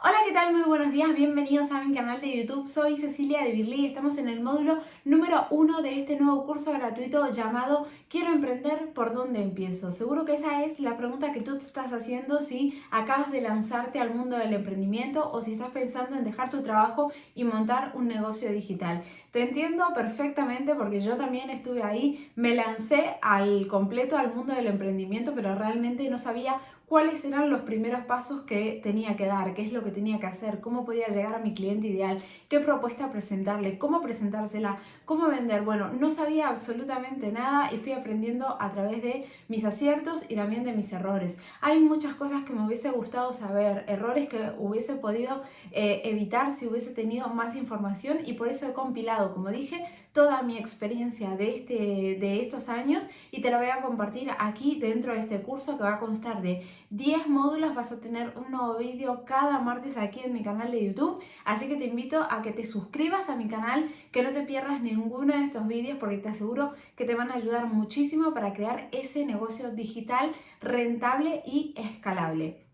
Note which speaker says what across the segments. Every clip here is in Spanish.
Speaker 1: Hola, ¿qué tal? Muy buenos días, bienvenidos a mi canal de YouTube. Soy Cecilia de Birli y estamos en el módulo número uno de este nuevo curso gratuito llamado Quiero emprender, ¿por dónde empiezo? Seguro que esa es la pregunta que tú te estás haciendo si acabas de lanzarte al mundo del emprendimiento o si estás pensando en dejar tu trabajo y montar un negocio digital. Te entiendo perfectamente porque yo también estuve ahí, me lancé al completo al mundo del emprendimiento, pero realmente no sabía cuáles eran los primeros pasos que tenía que dar, qué es lo que tenía que hacer, cómo podía llegar a mi cliente ideal, qué propuesta presentarle, cómo presentársela, cómo vender. Bueno, no sabía absolutamente nada y fui aprendiendo a través de mis aciertos y también de mis errores. Hay muchas cosas que me hubiese gustado saber, errores que hubiese podido eh, evitar si hubiese tenido más información y por eso he compilado, como dije, toda mi experiencia de, este, de estos años y te la voy a compartir aquí dentro de este curso que va a constar de 10 módulos. Vas a tener un nuevo vídeo cada martes aquí en mi canal de YouTube. Así que te invito a que te suscribas a mi canal, que no te pierdas ninguno de estos vídeos porque te aseguro que te van a ayudar muchísimo para crear ese negocio digital rentable y escalable.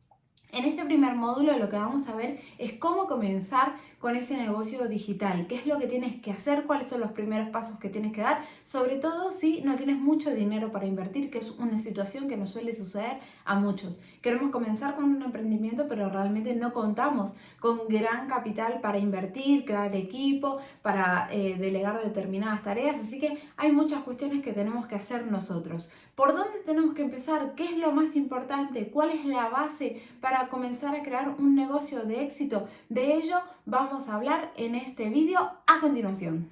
Speaker 1: En este primer módulo lo que vamos a ver es cómo comenzar con ese negocio digital, qué es lo que tienes que hacer, cuáles son los primeros pasos que tienes que dar, sobre todo si no tienes mucho dinero para invertir, que es una situación que nos suele suceder a muchos. Queremos comenzar con un emprendimiento, pero realmente no contamos con gran capital para invertir, crear equipo, para eh, delegar determinadas tareas, así que hay muchas cuestiones que tenemos que hacer nosotros. ¿Por dónde tenemos que empezar? ¿Qué es lo más importante? ¿Cuál es la base para comenzar a crear un negocio de éxito? De ello vamos a hablar en este vídeo a continuación.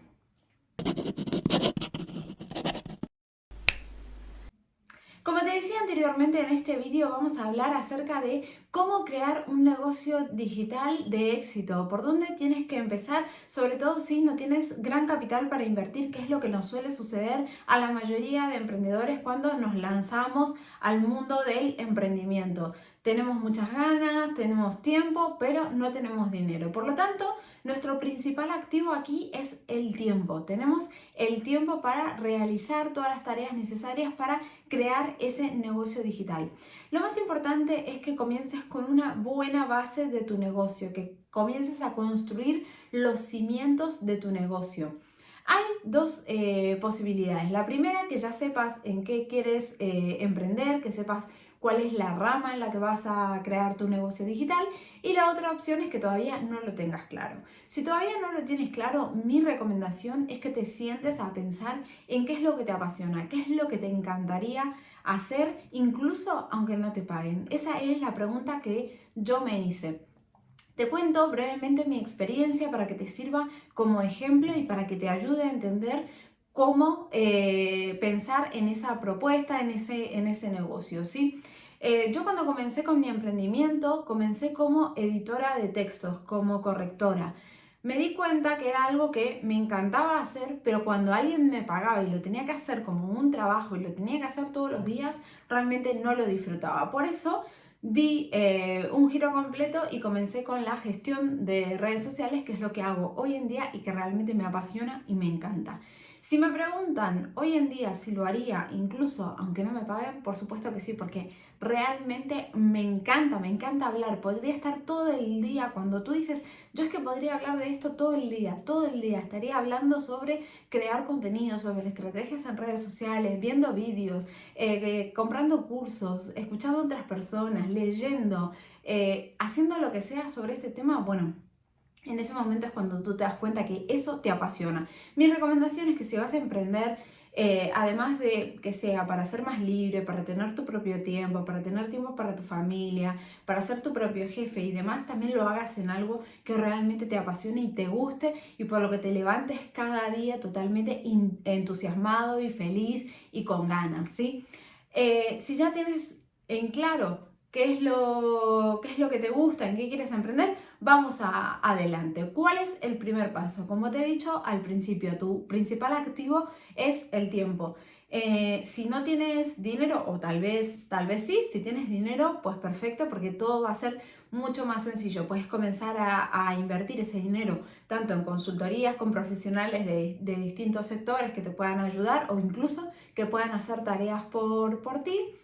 Speaker 1: Como te decía anteriormente en este vídeo vamos a hablar acerca de cómo crear un negocio digital de éxito, por dónde tienes que empezar, sobre todo si no tienes gran capital para invertir, que es lo que nos suele suceder a la mayoría de emprendedores cuando nos lanzamos al mundo del emprendimiento. Tenemos muchas ganas, tenemos tiempo, pero no tenemos dinero. Por lo tanto, nuestro principal activo aquí es el tiempo. Tenemos el tiempo para realizar todas las tareas necesarias para crear ese negocio digital. Lo más importante es que comiences con una buena base de tu negocio, que comiences a construir los cimientos de tu negocio. Hay dos eh, posibilidades. La primera, que ya sepas en qué quieres eh, emprender, que sepas cuál es la rama en la que vas a crear tu negocio digital y la otra opción es que todavía no lo tengas claro. Si todavía no lo tienes claro, mi recomendación es que te sientes a pensar en qué es lo que te apasiona, qué es lo que te encantaría hacer incluso aunque no te paguen. Esa es la pregunta que yo me hice. Te cuento brevemente mi experiencia para que te sirva como ejemplo y para que te ayude a entender cómo eh, pensar en esa propuesta, en ese, en ese negocio, ¿sí? Eh, yo cuando comencé con mi emprendimiento, comencé como editora de textos, como correctora. Me di cuenta que era algo que me encantaba hacer, pero cuando alguien me pagaba y lo tenía que hacer como un trabajo y lo tenía que hacer todos los días, realmente no lo disfrutaba. Por eso di eh, un giro completo y comencé con la gestión de redes sociales, que es lo que hago hoy en día y que realmente me apasiona y me encanta. Si me preguntan hoy en día si lo haría, incluso aunque no me paguen, por supuesto que sí, porque realmente me encanta, me encanta hablar. Podría estar todo el día, cuando tú dices, yo es que podría hablar de esto todo el día, todo el día. Estaría hablando sobre crear contenido, sobre estrategias en redes sociales, viendo vídeos, eh, eh, comprando cursos, escuchando a otras personas, leyendo, eh, haciendo lo que sea sobre este tema. Bueno, en ese momento es cuando tú te das cuenta que eso te apasiona. Mi recomendación es que si vas a emprender, eh, además de que sea para ser más libre, para tener tu propio tiempo, para tener tiempo para tu familia, para ser tu propio jefe y demás, también lo hagas en algo que realmente te apasione y te guste y por lo que te levantes cada día totalmente entusiasmado y feliz y con ganas, ¿sí? Eh, si ya tienes en claro qué es, lo, qué es lo que te gusta, en qué quieres emprender, vamos a, adelante. ¿Cuál es el primer paso? Como te he dicho al principio, tu principal activo es el tiempo. Eh, si no tienes dinero, o tal vez, tal vez sí, si tienes dinero, pues perfecto, porque todo va a ser mucho más sencillo. Puedes comenzar a, invertir ese dinero tanto en consultorías con profesionales de, de, distintos sectores que te puedan ayudar o incluso que puedan hacer tareas por, por ti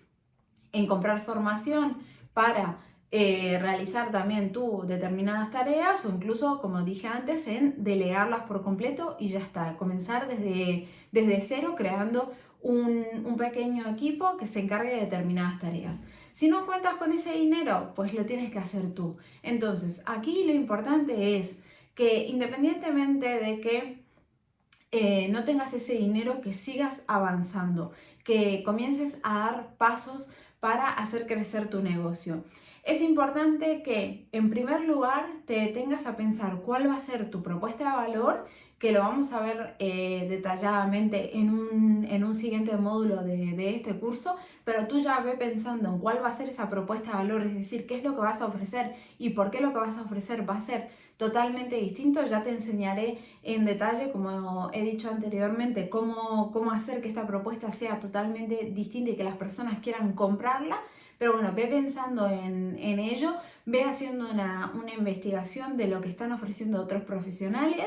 Speaker 1: en comprar formación para eh, realizar también tú determinadas tareas o incluso, como dije antes, en delegarlas por completo y ya está. Comenzar desde, desde cero creando un, un pequeño equipo que se encargue de determinadas tareas. Si no cuentas con ese dinero, pues lo tienes que hacer tú. Entonces, aquí lo importante es que independientemente de que eh, no tengas ese dinero, que sigas avanzando, que comiences a dar pasos para hacer crecer tu negocio. Es importante que en primer lugar te detengas a pensar cuál va a ser tu propuesta de valor, que lo vamos a ver eh, detalladamente en un, siguiente módulo de, de, este curso, pero tú ya ve pensando en cuál va a ser esa propuesta de valor, es decir, qué es lo que vas a ofrecer y por qué lo que vas a ofrecer va a ser totalmente distinto. Ya te enseñaré en detalle, como he dicho anteriormente, cómo, cómo hacer que esta propuesta sea totalmente distinta y que las personas quieran comprarla. Pero bueno, ve pensando en, en ello, ve haciendo una, una investigación de lo que están ofreciendo otros profesionales.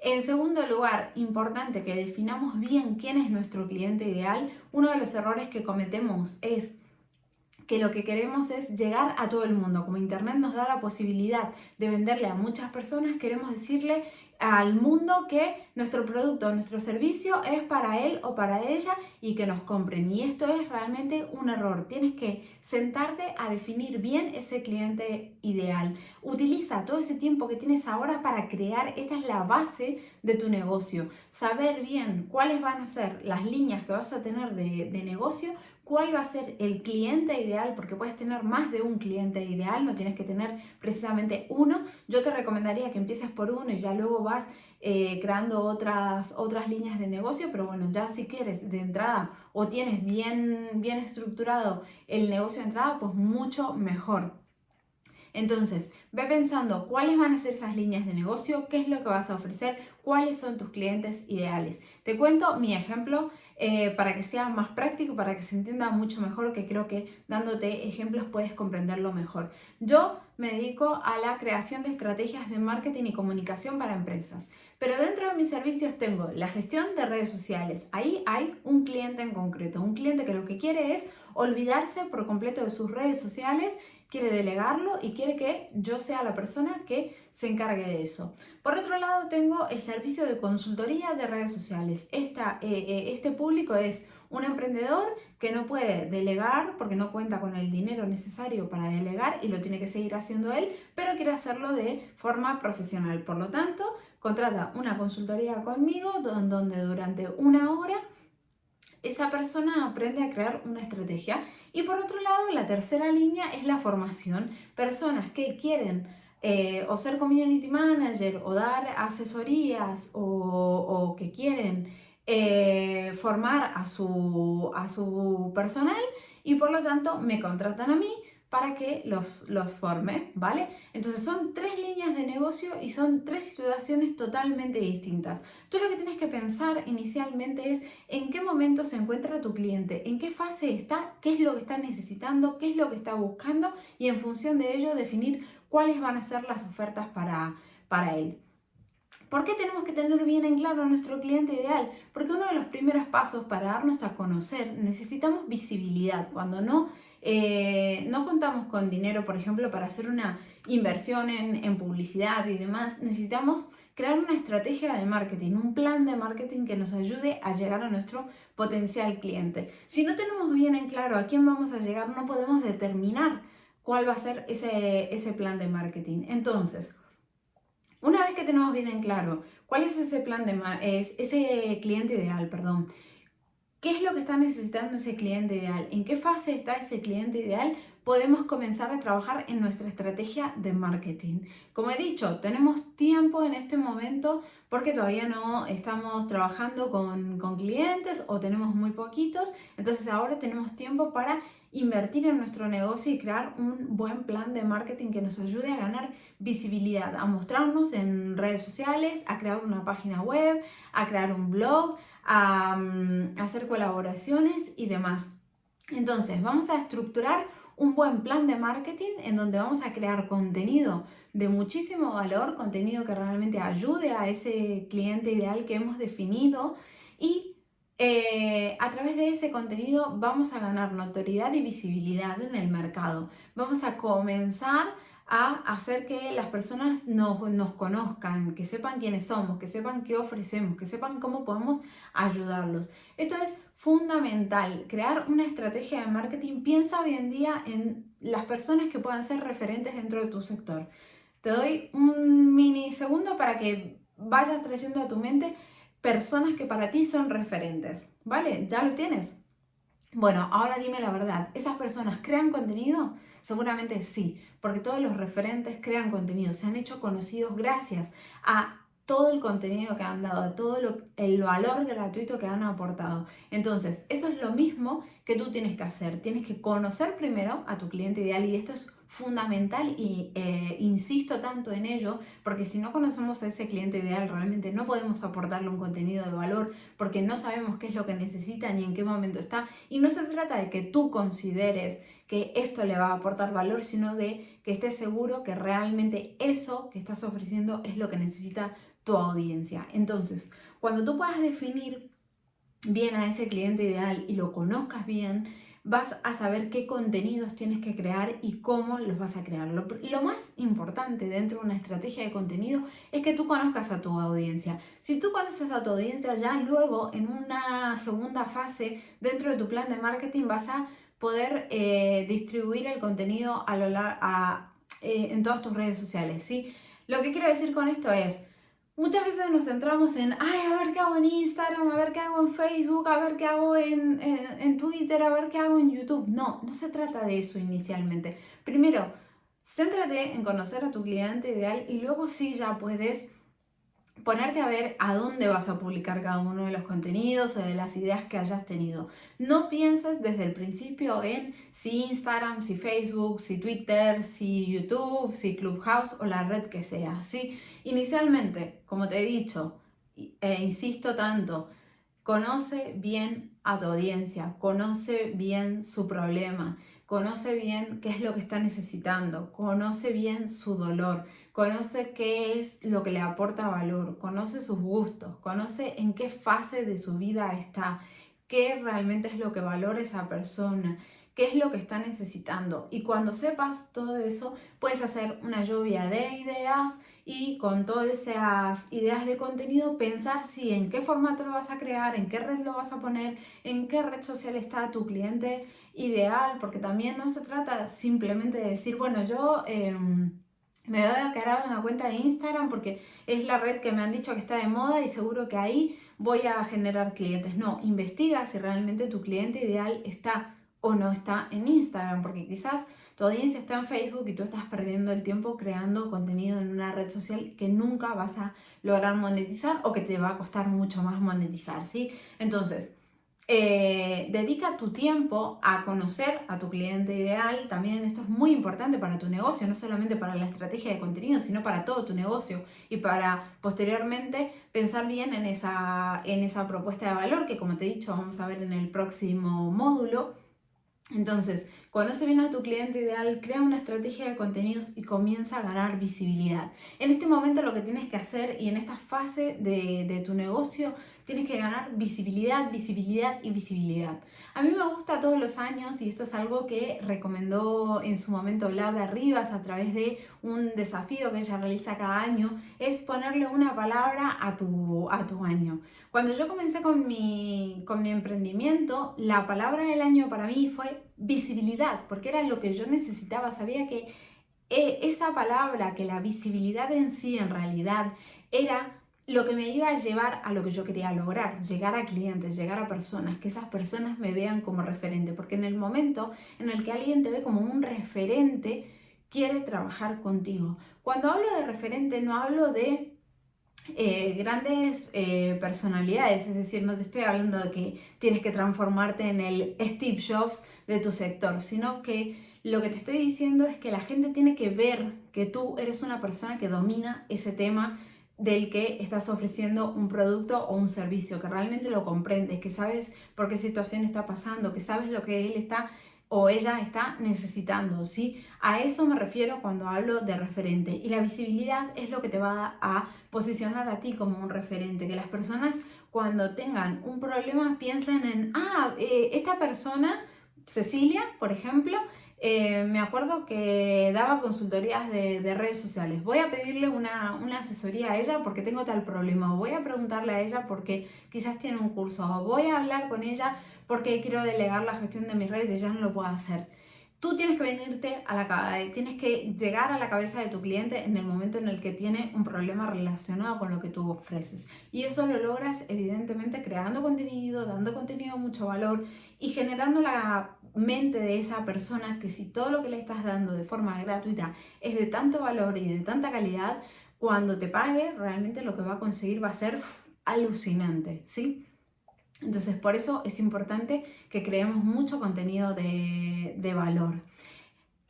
Speaker 1: En segundo lugar, importante que definamos bien quién es nuestro cliente ideal. Uno de los errores que cometemos es que lo que queremos es llegar a todo el mundo. Como Internet nos da la posibilidad de venderle a muchas personas, queremos decirle al mundo que nuestro producto, nuestro servicio es para él o para ella y que nos compren. Y esto es realmente un error. Tienes que sentarte a definir bien ese cliente ideal. Utiliza todo ese tiempo que tienes ahora para crear, esta es la base de tu negocio. Saber bien cuáles van a ser las líneas que vas a tener de, de negocio, cuál va a ser el cliente ideal, porque puedes tener más de un cliente ideal, no tienes que tener precisamente uno. Yo te recomendaría que empieces por uno y ya luego vas eh, creando otras, otras líneas de negocio, pero bueno, ya si quieres de entrada o tienes bien, bien estructurado el negocio de entrada, pues mucho mejor. Entonces, ve pensando cuáles van a ser esas líneas de negocio, qué es lo que vas a ofrecer, cuáles son tus clientes ideales. Te cuento mi ejemplo eh, para que sea más práctico, para que se entienda mucho mejor, que creo que dándote ejemplos puedes comprenderlo mejor. Yo me dedico a la creación de estrategias de marketing y comunicación para empresas, pero dentro de mis servicios tengo la gestión de redes sociales. Ahí hay un cliente en concreto, un cliente que lo que quiere es olvidarse por completo de sus redes sociales quiere delegarlo y quiere que yo sea la persona que se encargue de eso. Por otro lado, tengo el servicio de consultoría de redes sociales. Eh, eh, este público es un emprendedor que no puede delegar porque no cuenta con el dinero necesario para delegar y lo tiene que seguir haciendo él, pero quiere hacerlo de forma profesional. Por lo tanto, contrata una consultoría conmigo donde durante una hora esa persona aprende a crear una estrategia. Y por otro lado, la tercera línea es la formación. Personas que quieren eh, o ser community manager o dar asesorías o, que quieren eh, formar a su, a su personal y por lo tanto me contratan a mí para que los, los forme, ¿vale? Entonces son tres líneas de negocio y son tres situaciones totalmente distintas. Tú lo que tienes que pensar inicialmente es en qué momento se encuentra tu cliente, en qué fase está, qué es lo que está necesitando, qué es lo que está buscando y en función de ello definir cuáles van a ser las ofertas para, para él. ¿Por qué tenemos que tener bien en claro a nuestro cliente ideal? Porque uno de los primeros pasos para darnos a conocer necesitamos visibilidad. Cuando no eh, no contamos con dinero, por ejemplo, para hacer una inversión en, publicidad y demás, necesitamos crear una estrategia de marketing, un plan de marketing que nos ayude a llegar a nuestro potencial cliente. Si no tenemos bien en claro a quién vamos a llegar, no podemos determinar cuál va a ser ese, ese plan de marketing. Entonces, una vez que tenemos bien en claro cuál es ese plan de es ese cliente ideal, perdón, ¿Qué es lo que está necesitando ese cliente ideal? ¿En qué fase está ese cliente ideal? Podemos comenzar a trabajar en nuestra estrategia de marketing. Como he dicho, tenemos tiempo en este momento porque todavía no estamos trabajando con, con clientes o tenemos muy poquitos. Entonces ahora tenemos tiempo para invertir en nuestro negocio y crear un buen plan de marketing que nos ayude a ganar visibilidad, a mostrarnos en redes sociales, a crear una página web, a crear un blog, a, mm, hacer colaboraciones y demás. Entonces, vamos a estructurar un buen plan de marketing en donde vamos a crear contenido de muchísimo valor, contenido que realmente ayude a ese cliente ideal que hemos definido y eh, a través de ese contenido vamos a ganar notoriedad y visibilidad en el mercado. Vamos a comenzar a hacer que las personas nos, nos, conozcan, que sepan quiénes somos, que sepan qué ofrecemos, que sepan cómo podemos ayudarlos. Esto es fundamental, crear una estrategia de marketing. Piensa hoy en día en las personas que puedan ser referentes dentro de tu sector. Te doy un mini segundo para que vayas trayendo a tu mente personas que para ti son referentes, ¿vale? ¿Ya lo tienes? Bueno, ahora dime la verdad, ¿esas personas crean contenido? Seguramente sí, porque todos los referentes crean contenido, se han hecho conocidos gracias a todo el contenido que han dado, todo el valor gratuito que han aportado. Entonces, eso es lo mismo que tú tienes que hacer. Tienes que conocer primero a tu cliente ideal y esto es fundamental y eh, insisto tanto en ello porque si no conocemos a ese cliente ideal realmente no podemos aportarle un contenido de valor porque no sabemos qué es lo que necesita ni en qué momento está y no se trata de que tú consideres que esto le va a aportar valor sino de que estés seguro que realmente eso que estás ofreciendo es lo que necesita tu audiencia. Entonces, cuando tú puedas definir bien a ese cliente ideal y lo conozcas bien, vas a saber qué contenidos tienes que crear y cómo los vas a crear. Lo, más importante dentro de una estrategia de contenido es que tú conozcas a tu audiencia. Si tú conoces a tu audiencia, ya luego en una segunda fase dentro de tu plan de marketing vas a poder eh, distribuir el contenido a lo a, eh, en todas tus redes sociales. ¿sí? Lo que quiero decir con esto es, Muchas veces nos centramos en, ay, a ver qué hago en Instagram, a ver qué hago en Facebook, a ver qué hago en, en, Twitter, a ver qué hago en YouTube. No, no se trata de eso inicialmente. Primero, céntrate en conocer a tu cliente ideal y luego sí ya puedes ponerte a ver a dónde vas a publicar cada uno de los contenidos o de las ideas que hayas tenido. No pienses desde el principio en si Instagram, si Facebook, si Twitter, si YouTube, si Clubhouse o la red que sea. ¿sí? Inicialmente, como te he dicho e insisto tanto, conoce bien a tu audiencia, conoce bien su problema, conoce bien qué es lo que está necesitando, conoce bien su dolor, conoce qué es lo que le aporta valor, conoce sus gustos, conoce en qué fase de su vida está, qué realmente es lo que valora esa persona, qué es lo que está necesitando. Y cuando sepas todo eso, puedes hacer una lluvia de ideas y con todas esas ideas de contenido pensar si en qué formato lo vas a crear, en qué red lo vas a poner, en qué red social está tu cliente ideal, porque también no se trata simplemente de decir, bueno, yo... Em, me voy a una cuenta de Instagram porque es la red que me han dicho que está de moda y seguro que ahí voy a generar clientes. No, investiga si realmente tu cliente ideal está o no está en Instagram, porque quizás tu audiencia está en Facebook y tú estás perdiendo el tiempo creando contenido en una red social que nunca vas a lograr monetizar o que te va a costar mucho más monetizar, ¿sí? Entonces, eh, dedica tu tiempo a conocer a tu cliente ideal. También esto es muy importante para tu negocio, no solamente para la estrategia de contenido, sino para todo tu negocio y para posteriormente pensar bien en esa, en esa propuesta de valor que como te he dicho vamos a ver en el próximo módulo entonces, conoce bien a tu cliente ideal, crea una estrategia de contenidos y comienza a ganar visibilidad. En este momento lo que tienes que hacer y en esta fase de, de, tu negocio tienes que ganar visibilidad, visibilidad y visibilidad. A mí me gusta todos los años y esto es algo que recomendó en su momento Laura Rivas a través de un desafío que ella realiza cada año, es ponerle una palabra a tu, a año. Cuando yo comencé con mi, con mi emprendimiento, la palabra del año para mí fue visibilidad, porque era lo que yo necesitaba. Sabía que eh, esa palabra, que la visibilidad en sí en realidad era lo que me iba a llevar a lo que yo quería lograr, llegar a clientes, llegar a personas, que esas personas me vean como referente, porque en el momento en el que alguien te ve como un referente, quiere trabajar contigo. Cuando hablo de referente no hablo de eh, grandes eh, personalidades, es decir, no te estoy hablando de que tienes que transformarte en el Steve Jobs de tu sector, sino que lo que te estoy diciendo es que la gente tiene que ver que tú eres una persona que domina ese tema del que estás ofreciendo un producto o un servicio, que realmente lo comprendes, que sabes por qué situación está pasando, que sabes lo que él está o ella está necesitando, ¿sí? A eso me refiero cuando hablo de referente. Y la visibilidad es lo que te va a posicionar a ti como un referente, que las personas cuando tengan un problema piensen en, ah, eh, esta persona, Cecilia, por ejemplo, eh, me acuerdo que daba consultorías de, redes sociales. Voy a pedirle una, una, asesoría a ella porque tengo tal problema. Voy a preguntarle a ella porque quizás tiene un curso. O voy a hablar con ella porque quiero delegar la gestión de mis redes y ella no lo puede hacer. Tú tienes que venirte a la tienes que llegar a la cabeza de tu cliente en el momento en el que tiene un problema relacionado con lo que tú ofreces. Y eso lo logras evidentemente creando contenido, dando contenido mucho valor y generando la mente de esa persona que si todo lo que le estás dando de forma gratuita es de tanto valor y de tanta calidad, cuando te pague realmente lo que va a conseguir va a ser alucinante, ¿sí? Entonces, por eso es importante que creemos mucho contenido de, de valor.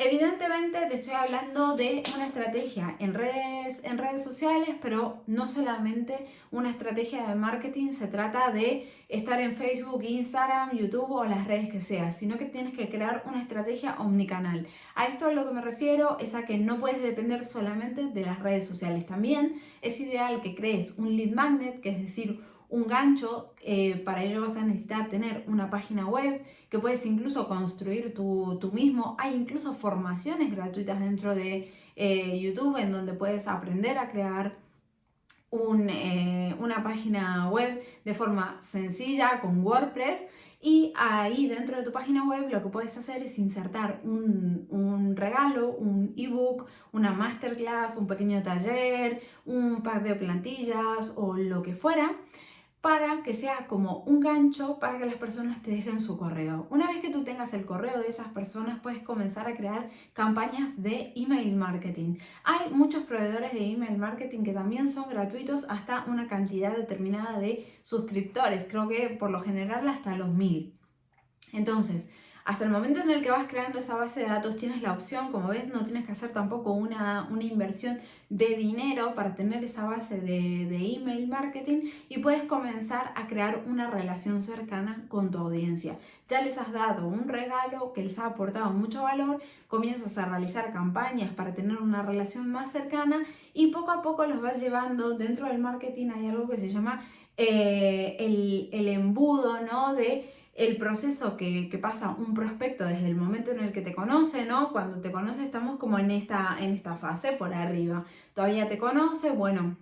Speaker 1: Evidentemente te estoy hablando de una estrategia en redes, en redes sociales, pero no solamente una estrategia de marketing, se trata de estar en Facebook, Instagram, YouTube o las redes que sea, sino que tienes que crear una estrategia omnicanal. A esto a lo que me refiero es a que no puedes depender solamente de las redes sociales. También es ideal que crees un lead magnet, que es decir, un gancho, eh, para ello vas a necesitar tener una página web que puedes incluso construir tú, mismo. Hay incluso formaciones gratuitas dentro de eh, YouTube en donde puedes aprender a crear eh, una página web de forma sencilla con WordPress y ahí dentro de tu página web lo que puedes hacer es insertar un, un regalo, un ebook, una masterclass, un pequeño taller, un pack de plantillas o lo que fuera para que sea como un gancho para que las personas te dejen su correo. Una vez que tú tengas el correo de esas personas, puedes comenzar a crear campañas de email marketing. Hay muchos proveedores de email marketing que también son gratuitos hasta una cantidad determinada de suscriptores. Creo que por lo general hasta los mil. Entonces, hasta el momento en el que vas creando esa base de datos tienes la opción, como ves, no tienes que hacer tampoco una, inversión de dinero para tener esa base de, de, email marketing y puedes comenzar a crear una relación cercana con tu audiencia. Ya les has dado un regalo que les ha aportado mucho valor, comienzas a realizar campañas para tener una relación más cercana y poco a poco los vas llevando. Dentro del marketing hay algo que se llama eh, el, el embudo, ¿no? De el proceso que, pasa un prospecto desde el momento en el que te conoce, ¿no? Cuando te conoce estamos como en esta, en esta fase por arriba. Todavía te conoce, bueno,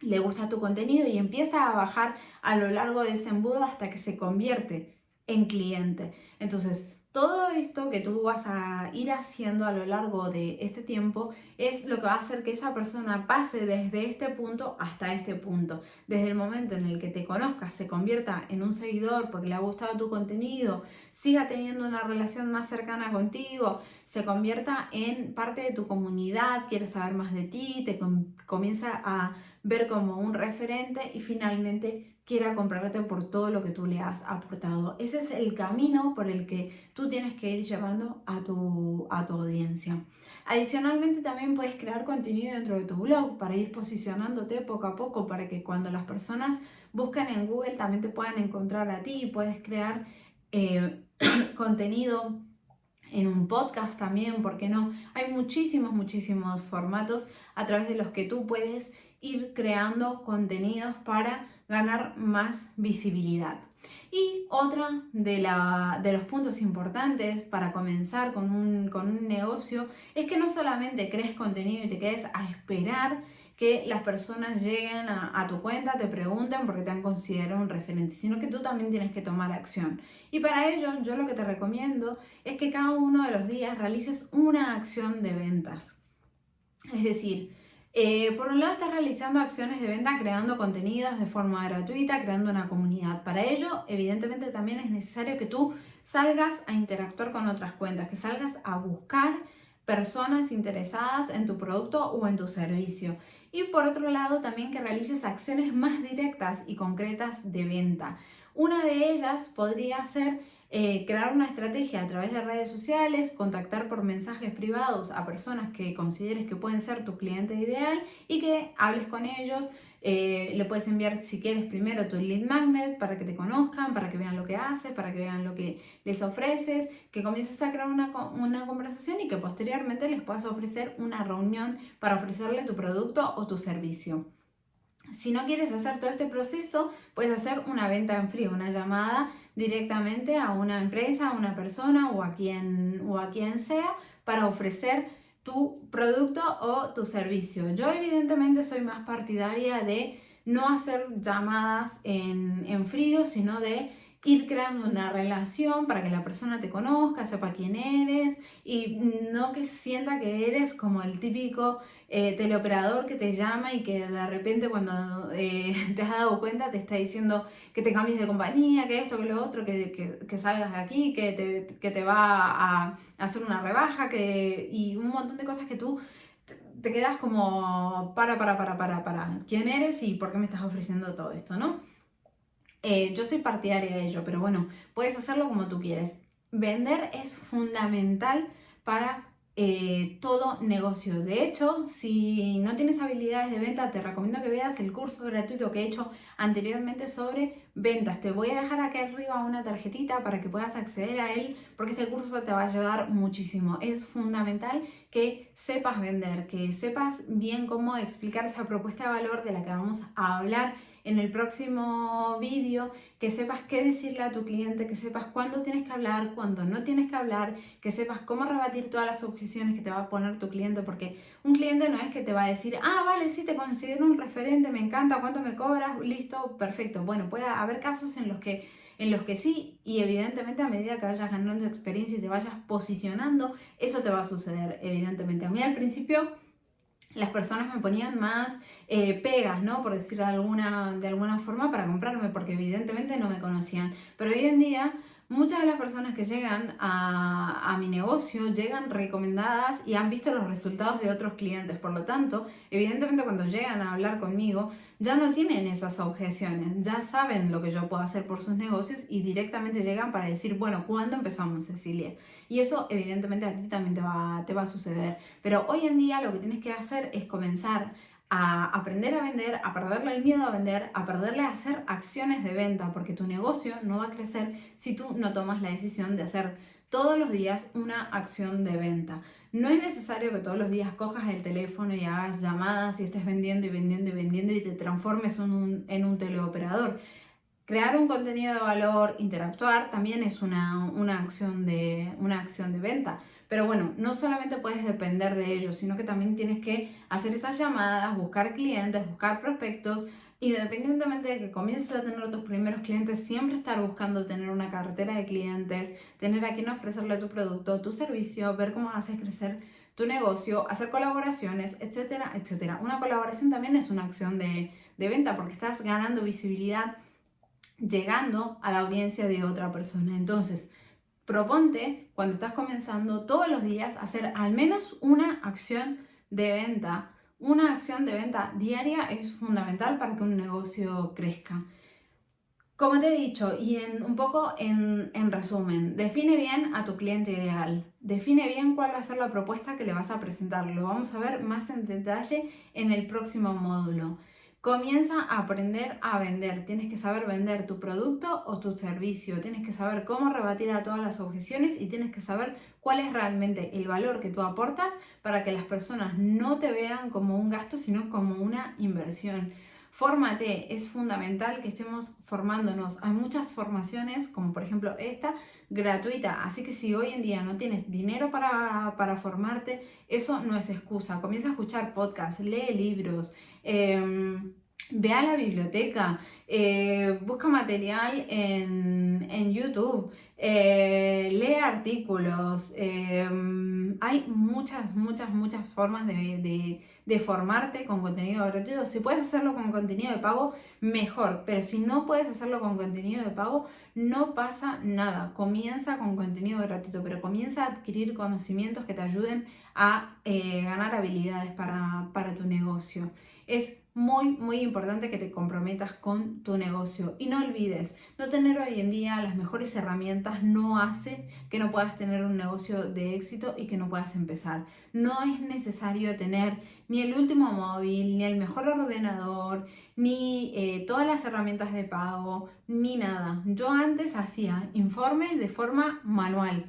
Speaker 1: le gusta tu contenido y empieza a bajar a lo largo de ese embudo hasta que se convierte en cliente. Entonces, todo esto que tú vas a ir haciendo a lo largo de este tiempo es lo que va a hacer que esa persona pase desde este punto hasta este punto. Desde el momento en el que te conozcas, se convierta en un seguidor porque le ha gustado tu contenido, siga teniendo una relación más cercana contigo, se convierta en parte de tu comunidad, quiere saber más de ti, te comienza a ver como un referente y finalmente quiera comprarte por todo lo que tú le has aportado. Ese es el camino por el que tú tienes que ir llevando a tu, a tu audiencia. Adicionalmente también puedes crear contenido dentro de tu blog para ir posicionándote poco a poco para que cuando las personas busquen en Google también te puedan encontrar a ti puedes crear eh, contenido en un podcast también, ¿por qué no? Hay muchísimos, muchísimos formatos a través de los que tú puedes ir creando contenidos para ganar más visibilidad. Y otra de, la, de, los puntos importantes para comenzar con un, con un negocio es que no solamente crees contenido y te quedes a esperar que las personas lleguen a, tu cuenta, te pregunten porque te han considerado un referente, sino que tú también tienes que tomar acción. Y para ello yo lo que te recomiendo es que cada uno de los días realices una acción de ventas. Es decir, eh, por un lado estás realizando acciones de venta creando contenidos de forma gratuita, creando una comunidad. Para ello, evidentemente también es necesario que tú salgas a interactuar con otras cuentas, que salgas a buscar personas interesadas en tu producto o en tu servicio. Y por otro lado, también que realices acciones más directas y concretas de venta. Una de ellas podría ser eh, crear una estrategia a través de redes sociales, contactar por mensajes privados a personas que consideres que pueden ser tu cliente ideal y que hables con ellos. Eh, le puedes enviar, si quieres, primero tu lead magnet para que te conozcan, para que vean lo que haces, para que vean lo que les ofreces, que comiences a crear una, una conversación y que posteriormente les puedas ofrecer una reunión para ofrecerle tu producto o tu servicio. Si no quieres hacer todo este proceso, puedes hacer una venta en frío, una llamada directamente a una empresa, a una persona o a quien, o a quien sea para ofrecer tu producto o tu servicio. Yo evidentemente soy más partidaria de no hacer llamadas en, en frío, sino de ir creando una relación para que la persona te conozca, sepa quién eres y no que sienta que eres como el típico eh, teleoperador que te llama y que de repente cuando eh, te has dado cuenta te está diciendo que te cambies de compañía, que esto, que lo otro, que, que, salgas de aquí, que te, que te va a hacer una rebaja que, y un montón de cosas que tú te quedas como para, para, para, para, para, ¿quién eres y por qué me estás ofreciendo todo esto, no? Eh, yo soy partidaria de ello, pero bueno, puedes hacerlo como tú quieres. Vender es fundamental para eh, todo negocio. De hecho, si no tienes habilidades de venta, te recomiendo que veas el curso gratuito que he hecho anteriormente sobre ventas. Te voy a dejar aquí arriba una tarjetita para que puedas acceder a él, porque este curso te va a ayudar muchísimo. Es fundamental que sepas vender, que sepas bien cómo explicar esa propuesta de valor de la que vamos a hablar en el próximo vídeo, que sepas qué decirle a tu cliente, que sepas cuándo tienes que hablar, cuándo no tienes que hablar, que sepas cómo rebatir todas las objeciones que te va a poner tu cliente, porque un cliente no es que te va a decir, ah, vale, sí, te considero un referente, me encanta, ¿cuánto me cobras? Listo, perfecto. Bueno, puede haber casos en los que en los que sí, y evidentemente a medida que vayas ganando experiencia y te vayas posicionando, eso te va a suceder, evidentemente. A mí al principio las personas me ponían más eh, pegas, ¿no? Por decir de alguna, de alguna forma, para comprarme, porque evidentemente no me conocían. Pero hoy en día Muchas de las personas que llegan a, mi negocio llegan recomendadas y han visto los resultados de otros clientes. Por lo tanto, evidentemente cuando llegan a hablar conmigo, ya no tienen esas objeciones, ya saben lo que yo puedo hacer por sus negocios y directamente llegan para decir, bueno, ¿cuándo empezamos, Cecilia? Y eso evidentemente a ti también te va, te va a suceder. Pero hoy en día lo que tienes que hacer es comenzar a aprender a vender, a perderle el miedo a vender, a perderle a hacer acciones de venta, porque tu negocio no va a crecer si tú no tomas la decisión de hacer todos los días una acción de venta. No es necesario que todos los días cojas el teléfono y hagas llamadas y estés vendiendo y vendiendo y vendiendo y te transformes en un, teleoperador. Crear un contenido de valor, interactuar, también es una, una, acción de, una acción de venta. Pero bueno, no solamente puedes depender de ello, sino que también tienes que hacer estas llamadas, buscar clientes, buscar prospectos, independientemente de que comiences a tener tus primeros clientes, siempre estar buscando tener una cartera de clientes, tener a quien ofrecerle tu producto, tu servicio, ver cómo haces crecer tu negocio, hacer colaboraciones, etcétera, etcétera. Una colaboración también es una acción de, de venta porque estás ganando visibilidad llegando a la audiencia de otra persona. Entonces, proponte cuando estás comenzando todos los días hacer al menos una acción de venta. Una acción de venta diaria es fundamental para que un negocio crezca. Como te he dicho, y en, un poco en, en resumen, define bien a tu cliente ideal. Define bien cuál va a ser la propuesta que le vas a presentar. Lo vamos a ver más en detalle en el próximo módulo. Comienza a aprender a vender. Tienes que saber vender tu producto o tu servicio. Tienes que saber cómo rebatir a todas las objeciones y tienes que saber cuál es realmente el valor que tú aportas para que las personas no te vean como un gasto, sino como una inversión. Fórmate, es fundamental que estemos formándonos. Hay muchas formaciones, como por ejemplo esta, gratuita. Así que si hoy en día no tienes dinero para, para formarte, eso no es excusa. Comienza a escuchar podcasts, lee libros. Em, ve a la biblioteca, eh, busca material en, en YouTube, eh, lee artículos. Em, hay muchas, muchas, muchas formas de, formarte con contenido gratuito. Si puedes hacerlo con contenido de pago, mejor. Pero si no puedes hacerlo con contenido de pago, no pasa nada. Comienza con contenido gratuito, pero comienza a adquirir conocimientos que te ayuden a eh, ganar habilidades para, para tu negocio. Es muy, muy importante que te comprometas con tu negocio y no olvides no tener hoy en día las mejores herramientas no hace que no puedas tener un negocio de éxito y que no puedas empezar. No es necesario tener ni el último móvil, ni el mejor ordenador, ni eh, todas las herramientas de pago, ni nada. Yo antes hacía informes de forma manual.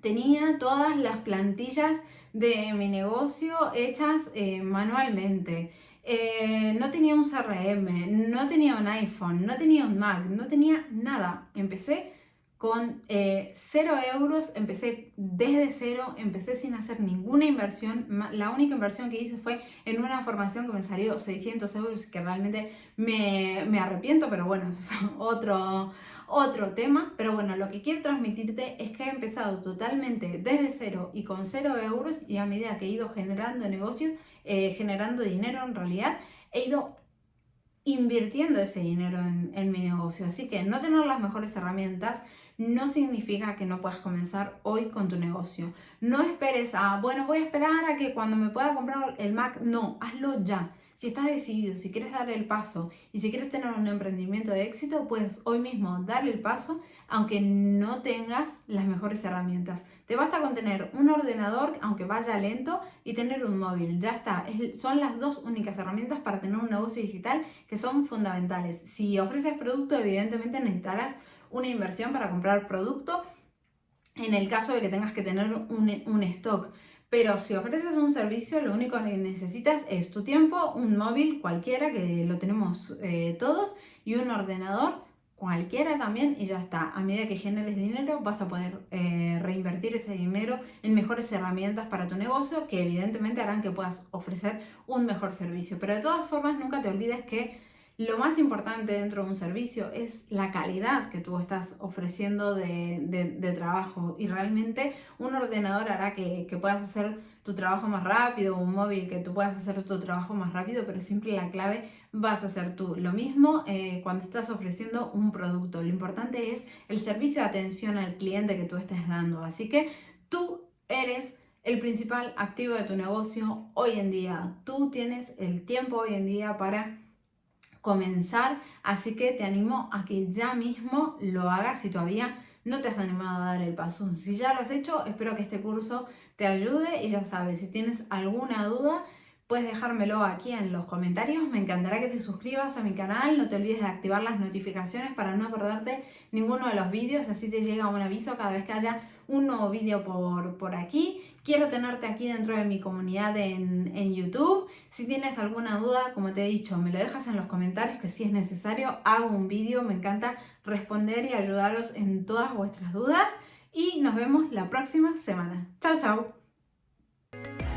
Speaker 1: Tenía todas las plantillas de mi negocio hechas eh, manualmente. Eh, no tenía un CRM, no tenía un iPhone, no tenía un Mac, no tenía nada. Empecé con eh, cero euros, empecé desde cero, empecé sin hacer ninguna inversión. La única inversión que hice fue en una formación que me salió 600 euros, que realmente me, me arrepiento, pero bueno, eso es otro, otro tema. Pero bueno, lo que quiero transmitirte es que he empezado totalmente desde cero y con cero euros y a medida que he ido generando negocios, eh, generando dinero en realidad, he ido invirtiendo ese dinero en, en, mi negocio. Así que no tener las mejores herramientas no significa que no puedas comenzar hoy con tu negocio. No esperes a, bueno, voy a esperar a que cuando me pueda comprar el Mac. No, hazlo ya. Si estás decidido, si quieres dar el paso y si quieres tener un emprendimiento de éxito, puedes hoy mismo darle el paso aunque no tengas las mejores herramientas. Te basta con tener un ordenador, aunque vaya lento, y tener un móvil. Ya está. son las dos únicas herramientas para tener un negocio digital que son fundamentales. Si ofreces producto, evidentemente necesitarás una inversión para comprar producto en el caso de que tengas que tener un, un stock. Pero si ofreces un servicio, lo único que necesitas es tu tiempo, un móvil cualquiera, que lo tenemos eh, todos, y un ordenador cualquiera también, y ya está. A medida que generes dinero, vas a poder eh, reinvertir ese dinero en mejores herramientas para tu negocio, que evidentemente harán que puedas ofrecer un mejor servicio. Pero de todas formas, nunca te olvides que lo más importante dentro de un servicio es la calidad que tú estás ofreciendo de, trabajo y realmente un ordenador hará que, puedas hacer tu trabajo más rápido, un móvil que tú puedas hacer tu trabajo más rápido, pero siempre la clave vas a ser tú. Lo mismo eh, cuando estás ofreciendo un producto, lo importante es el servicio de atención al cliente que tú estés dando. Así que tú eres el principal activo de tu negocio hoy en día. Tú tienes el tiempo hoy en día para comenzar, así que te animo a que ya mismo lo hagas si todavía no te has animado a dar el paso. Si ya lo has hecho, espero que este curso te ayude y ya sabes, si tienes alguna duda, puedes dejármelo aquí en los comentarios. Me encantará que te suscribas a mi canal. No te olvides de activar las notificaciones para no perderte ninguno de los vídeos. Así te llega un aviso cada vez que haya un nuevo vídeo por, por aquí. Quiero tenerte aquí dentro de mi comunidad en, en YouTube. Si tienes alguna duda, como te he dicho, me lo dejas en los comentarios que si es necesario hago un vídeo. Me encanta responder y ayudaros en todas vuestras dudas. Y nos vemos la próxima semana. Chao, chao.